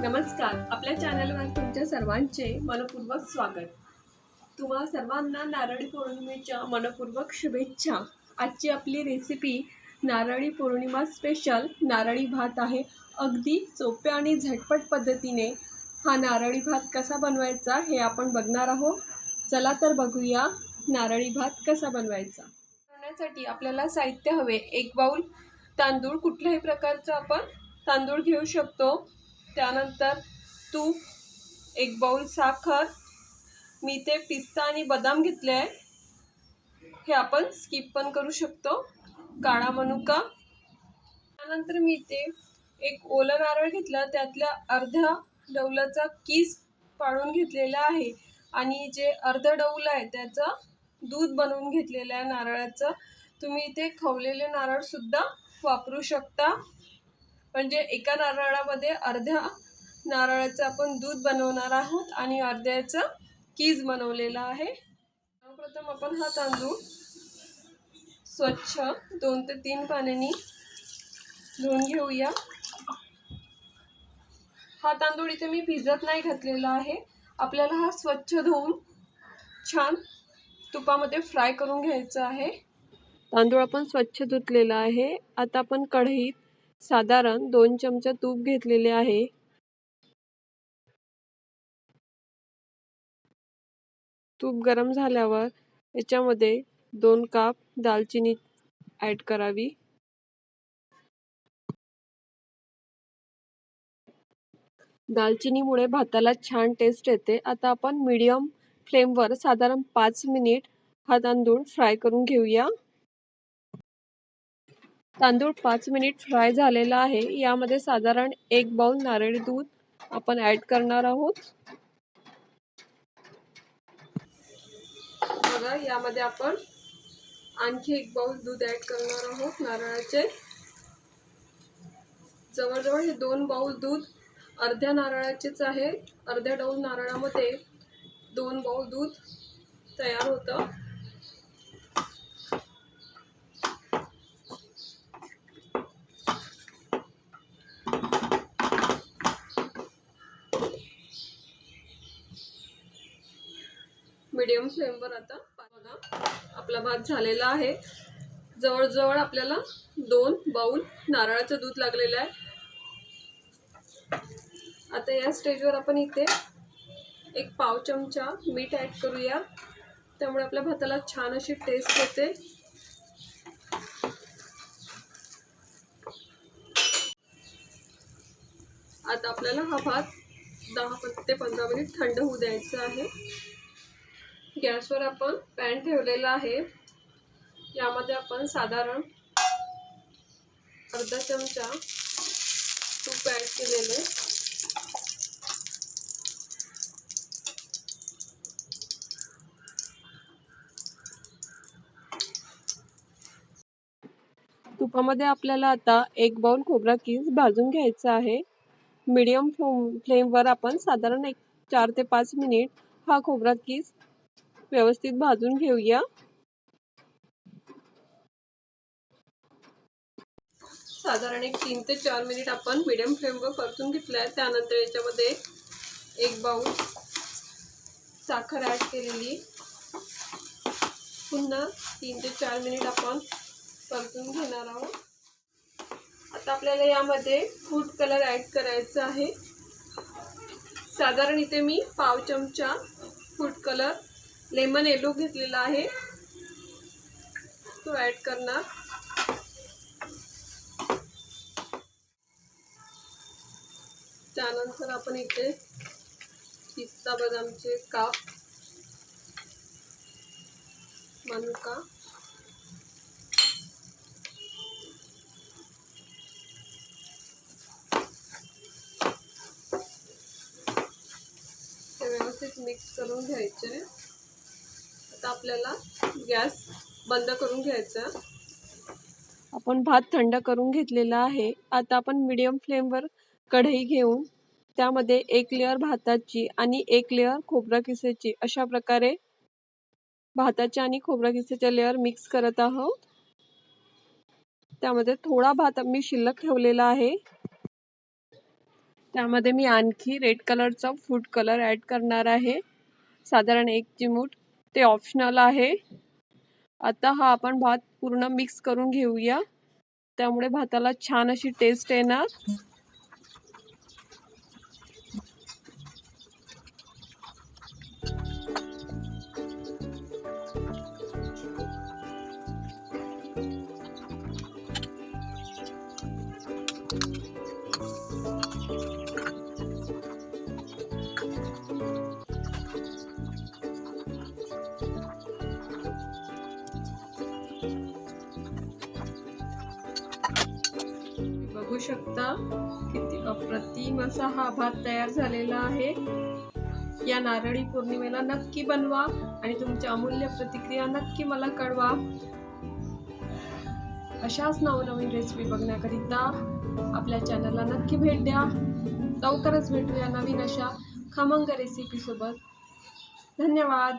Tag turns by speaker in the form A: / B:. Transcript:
A: नमस्कार. आपल्या चॅनलवर तुमच्या सर्वांचे मनपूर्वक स्वागत. तुम्हा सर्वांना नारळी पौर्णिमेच्या मनपूर्वक शुभेच्छा. आजची आपली रेसिपी नारळी पौर्णिमा स्पेशल नारळी भात आहे. अगदी सोप्या आणि झटपट पद्धतीने हा नारळी भात कसा बनवायचा हे आपण बघणार आहोत. चला तर बघूया नारळी भात कसा बनवायचा. बनवण्यासाठी आपल्याला साहित्य हवे. एक बाऊल तांदूळ कुठल्याही प्रकारचं आपण तांदूळ घेऊ शकतो. त्यानंतर तूप एक बाऊल साखर मी ते पिस्ता आणि बदाम घेतले आहे. हे आपण स्किप पण करू शकतो. काळा मनुका. त्यानंतर मी ते एक ओलं नारळ घेतलं. त्यातल्या अर्ध्या डौलाचा किस पाडून घेतलेला आहे. आणि जे अर्ध डौल आहे त्याचं दूध बनवून घेतलेलं आहे नारळाचं. तुम्ही इथे खवलेले नारळसुद्धा वापरू शकता. म्हणजे एका नारळामध्ये अर्ध्या नारळाचं आपण दूध बनवणार आहोत आणि अर्ध्याचं कीज बनवलेलं आहे. सर्वप्रथम आपण हा तांदूळ स्वच्छ दोन ते तीन पाण्याने धुवून घेऊया. हा तांदूळ इथे मी भिजत नाही घातलेला आहे. आपल्याला हा स्वच्छ धुवून छान तुपामध्ये फ्राय करून घ्यायचं आहे. तांदूळ आपण स्वच्छ धुतलेला आहे. आता आपण कढईत साधारण दोन चमचे तूप घेतलेले आहे. तूप गरम झाल्यावर याच्यामध्ये दोन काप दालचिनी ॲड करावी. दालचिनीमुळे भाताला छान टेस्ट येते. आता आपण मीडियम फ्लेमवर साधारण पाच मिनिट हा तांदूळ फ्राय करून घेऊया. तांदूळ पाच मिनिट फ्राय झालेला आहे. यामध्ये साधारण एक बाउल नारळी दूध आपण ऍड करणार आहोत. बघा यामध्ये आपण आणखी एक बाउल दूध ऍड करणार आहोत नारळाचे. जवळजवळ हे दोन बाउल दूध अर्ध्या नारळाचेच आहे. अर्ध्या डाऊल नारळामध्ये दोन बाउल दूध तयार होतं. मीडियम फ्लेमवर आता बघा. आपला भात झालेला आहे. जवळजवळ आपल्याला दोन बाऊल नारळाचं दूध लागलेलं आहे. आता या स्टेजवर आपण इथे एक पाव चमचा मीठ ॲड करूया. त्यामुळे आपल्या भाताला छान अशी टेस्ट येते. आता आपल्याला हा भात दहा ते पंधरा मिनिट थंड होऊ द्यायचा आहे. गॅसवर आपण पॅन ठेवलेला आहे. यामध्ये आपण साधारण अर्धा चमचा तूप ॲड केलेले तुपामध्ये आपल्याला आता एक बाउल खोबरा कीस भाजून घ्यायचा आहे. मीडियम फ्लेमवर आपण साधारण एक चार ते पाच मिनिट हा खोबरा कीस व्यवस्थित भाजून घेऊया. साधारण एक तीन ते चार मिनिट आपण मिडियम फ्लेमवर परतून घेतलं आहे त्यानंतर याच्यामध्ये एक बाऊल साखर ॲड केलेली. पुन्हा तीन ते चार मिनिट आपण परतून घेणार आहोत. आता आपल्याला यामध्ये फूड कलर ॲड करायचा आहे. साधारण इथे मी पाव चमचा फूड कलर लेमन येलो घेतलेला आहे. तो ॲड करणार. त्यानंतर आपण इथे पिस्ता बदामचे काप मनुका ते व्यवस्थित मिक्स करून घ्यायचे. आता आपल्याला गॅस बंद करून घ्यायचा. आपण भात थंड करून घेतलेला आहे. आता आपण मीडियम फ्लेमवर कढई घेऊन त्यामध्ये एक लेअर भाताची आणि एक लेअर खोबरा किसेची अशा प्रकारे भाताच्या आणि खोबरा किसेच्या लेअर मिक्स करत आहोत. त्यामध्ये थोडा भात मी शिल्लक ठेवलेला आहे. त्यामध्ये मी आणखी रेड कलरचा फूड कलर ॲड करणार आहे. साधारण एक चिमूट ते ऑप्शनल आहे. आता हा आपण भात पूर्ण मिक्स करून घेऊया. त्यामुळे भाताला छान अशी टेस्ट येणार. शकता. किती अप्रतिम असा हा भात तयार झालेला आहे. या नारळी पौर्णिमेला नक्की बनवा आणि तुमच्या अमूल्य प्रतिक्रिया नक्की मला कळवा. अशाच नवनवीन रेसिपी बघण्याकरिता आपल्या चॅनलला नक्की भेट द्या. लवकरच भेटूया नवीन अशा खमंग रेसिपीसोबत धन्यवाद.